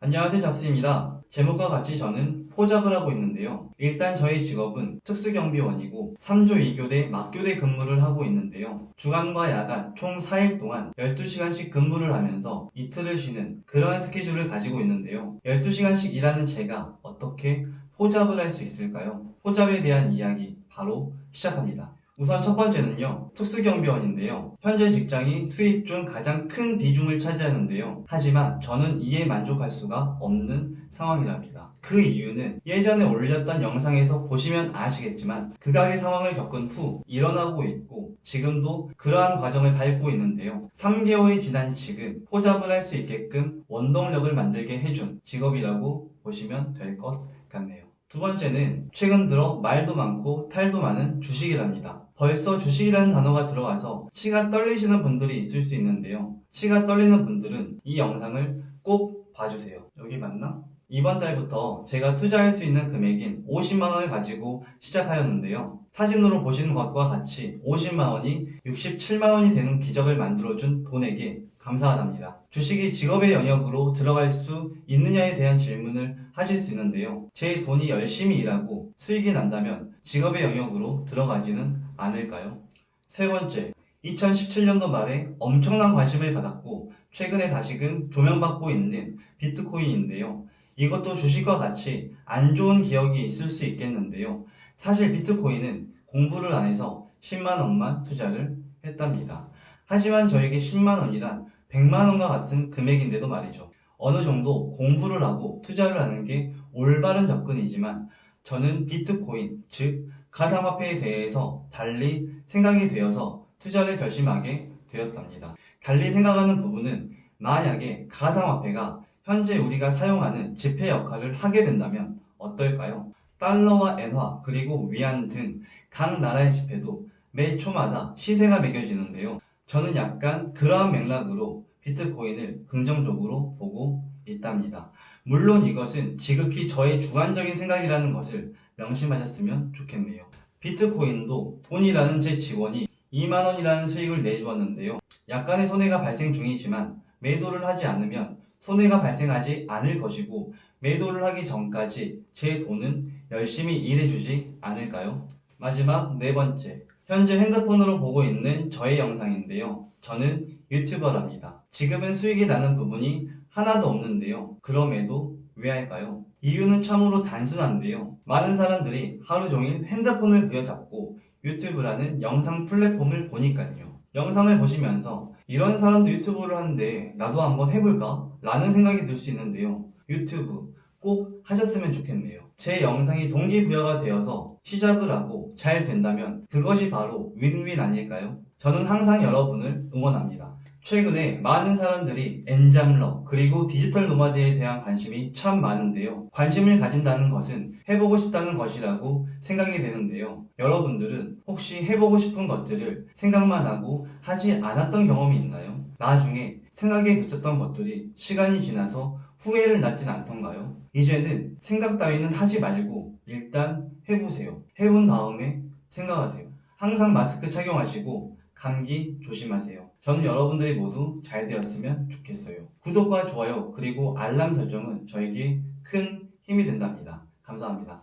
안녕하세요 잡스입니다. 제목과 같이 저는 포잡을 하고 있는데요. 일단 저희 직업은 특수경비원이고 3조 2교대 막교대 근무를 하고 있는데요. 주간과 야간 총 4일 동안 12시간씩 근무를 하면서 이틀을 쉬는 그러한 스케줄을 가지고 있는데요. 12시간씩 일하는 제가 어떻게 포잡을 할 수 있을까요? 포잡에 대한 이야기 바로 시작합니다. 우선 첫 번째는요, 특수경비원인데요. 현재 직장이 수입 중 가장 큰 비중을 차지하는데요. 하지만 저는 이에 만족할 수가 없는 상황이랍니다. 그 이유는 예전에 올렸던 영상에서 보시면 아시겠지만 극악의 상황을 겪은 후 일어나고 있고 지금도 그러한 과정을 밟고 있는데요. 3개월이 지난 지금 포잡을 할 수 있게끔 원동력을 만들게 해준 직업이라고 보시면 될 것 같네요. 두 번째는 최근 들어 말도 많고 탈도 많은 주식이랍니다. 벌써 주식이라는 단어가 들어가서 치가 떨리시는 분들이 있을 수 있는데요. 치가 떨리는 분들은 이 영상을 꼭 봐주세요. 여기 맞나? 이번 달부터 제가 투자할 수 있는 금액인 50만원을 가지고 시작하였는데요. 사진으로 보시는 것과 같이 50만원이 67만원이 되는 기적을 만들어준 돈에게 감사하답니다. 주식이 직업의 영역으로 들어갈 수 있느냐에 대한 질문을 하실 수 있는데요. 제 돈이 열심히 일하고 수익이 난다면 직업의 영역으로 들어가지는 않을까요? 세 번째, 2017년도 말에 엄청난 관심을 받았고 최근에 다시금 조명받고 있는 비트코인인데요. 이것도 주식과 같이 안 좋은 기억이 있을 수 있겠는데요. 사실 비트코인은 공부를 안 해서 10만원만 투자를 했답니다. 하지만 저에게 10만원이란 100만원과 같은 금액인데도 말이죠. 어느 정도 공부를 하고 투자를 하는 게 올바른 접근이지만 저는 비트코인, 즉 가상화폐에 대해서 달리 생각이 되어서 투자를 결심하게 되었답니다. 달리 생각하는 부분은 만약에 가상화폐가 현재 우리가 사용하는 지폐 역할을 하게 된다면 어떨까요? 달러와 엔화 그리고 위안 등 각 나라의 지폐도 매 초마다 시세가 매겨지는데요. 저는 약간 그러한 맥락으로 비트코인을 긍정적으로 보고 있답니다. 물론 이것은 지극히 저의 주관적인 생각이라는 것을 명심하셨으면 좋겠네요. 비트코인도 돈이라는 제 직원이 2만원이라는 수익을 내주었는데요. 약간의 손해가 발생 중이지만 매도를 하지 않으면 손해가 발생하지 않을 것이고 매도를 하기 전까지 제 돈은 열심히 일해주지 않을까요? 마지막 네 번째. 현재 핸드폰으로 보고 있는 저의 영상인데요. 저는 유튜버랍니다. 지금은 수익이 나는 부분이 하나도 없는데요. 그럼에도 왜 할까요? 이유는 참으로 단순한데요. 많은 사람들이 하루 종일 핸드폰을 부여잡고 유튜브라는 영상 플랫폼을 보니까요. 영상을 보시면서 이런 사람도 유튜브를 하는데 나도 한번 해볼까? 라는 생각이 들 수 있는데요. 유튜브 꼭 하셨으면 좋겠네요. 제 영상이 동기부여가 되어서 시작을 하고 잘 된다면 그것이 바로 윈윈 아닐까요? 저는 항상 여러분을 응원합니다. 최근에 많은 사람들이 엔잡러 그리고 디지털 노마드에 대한 관심이 참 많은데요. 관심을 가진다는 것은 해보고 싶다는 것이라고 생각이 되는데요. 여러분들은 혹시 해보고 싶은 것들을 생각만 하고 하지 않았던 경험이 있나요? 나중에 생각에 그쳤던 것들이 시간이 지나서 후회를 낳진 않던가요? 이제는 생각 따위는 하지 말고 일단 해보세요. 해본 다음에 생각하세요. 항상 마스크 착용하시고 감기 조심하세요. 저는 여러분들이 모두 잘 되었으면 좋겠어요. 구독과 좋아요 그리고 알람 설정은 저에게 큰 힘이 된답니다. 감사합니다.